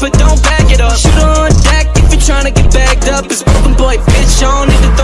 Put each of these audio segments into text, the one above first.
but don't back it up. Shoot on deck if you're trying to get backed up. It's broken boy, bitch, I don't need to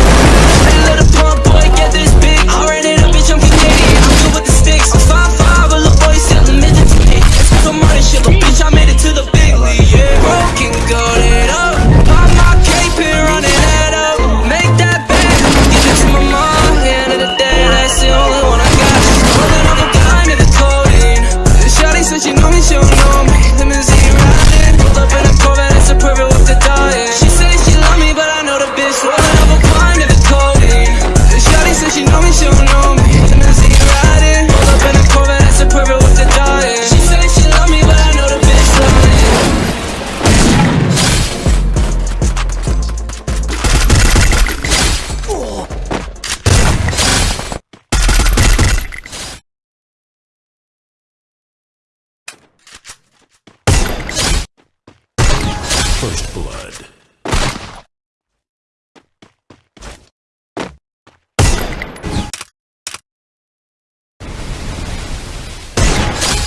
First Blood.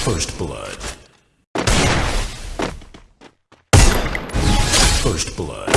First Blood. First Blood.